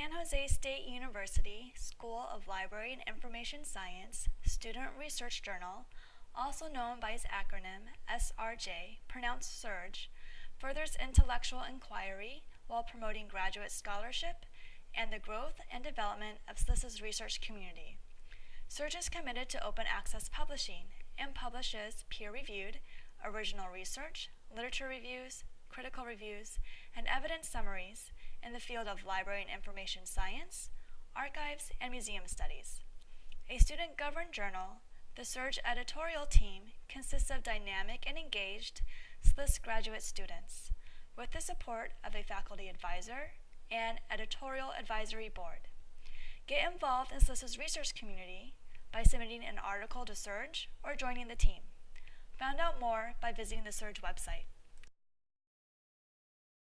San Jose State University School of Library and Information Science Student Research Journal, also known by its acronym SRJ, pronounced SURGE, furthers intellectual inquiry while promoting graduate scholarship and the growth and development of SLIS's research community. SURGE is committed to open access publishing and publishes peer-reviewed, original research, literature reviews, critical reviews, and evidence summaries in the field of library and information science, archives, and museum studies. A student-governed journal, the SURGE editorial team consists of dynamic and engaged SLIS graduate students with the support of a faculty advisor and editorial advisory board. Get involved in SLIS's research community by submitting an article to SURGE or joining the team. Find out more by visiting the SURGE website.